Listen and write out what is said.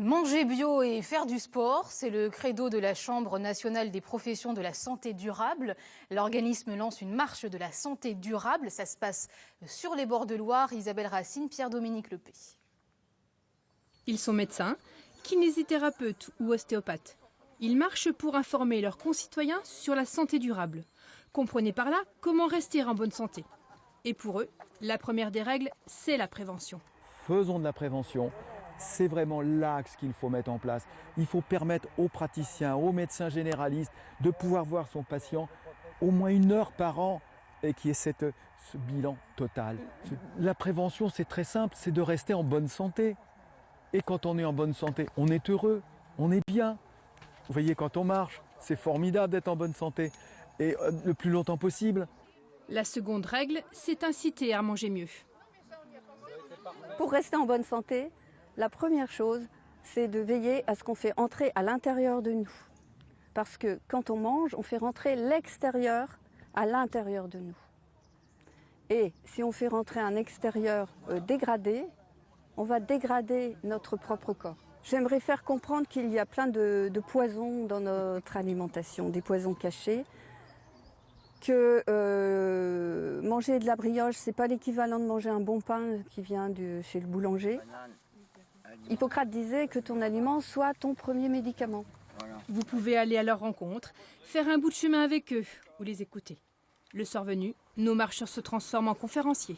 Manger bio et faire du sport, c'est le credo de la Chambre nationale des professions de la santé durable. L'organisme lance une marche de la santé durable. Ça se passe sur les bords de Loire. Isabelle Racine, Pierre-Dominique Lepé. Ils sont médecins, kinésithérapeutes ou ostéopathes. Ils marchent pour informer leurs concitoyens sur la santé durable. Comprenez par là comment rester en bonne santé. Et pour eux, la première des règles, c'est la prévention. Faisons de la prévention. C'est vraiment l'axe qu'il faut mettre en place. Il faut permettre aux praticiens, aux médecins généralistes de pouvoir voir son patient au moins une heure par an et qui est cette, ce bilan total. La prévention, c'est très simple, c'est de rester en bonne santé. Et quand on est en bonne santé, on est heureux, on est bien. Vous voyez, quand on marche, c'est formidable d'être en bonne santé. Et euh, le plus longtemps possible. La seconde règle, c'est inciter à manger mieux. Pour rester en bonne santé, la première chose, c'est de veiller à ce qu'on fait entrer à l'intérieur de nous. Parce que quand on mange, on fait rentrer l'extérieur à l'intérieur de nous. Et si on fait rentrer un extérieur euh, dégradé, on va dégrader notre propre corps. J'aimerais faire comprendre qu'il y a plein de, poisons dans notre alimentation, des poisons cachés, que euh, manger de la brioche, c'est pas l'équivalent de manger un bon pain qui vient chez le boulanger. Hippocrate disait que ton aliment soit ton premier médicament. Vous pouvez aller à leur rencontre, faire un bout de chemin avec eux ou les écouter. Le soir venu, nos marcheurs se transforment en conférenciers.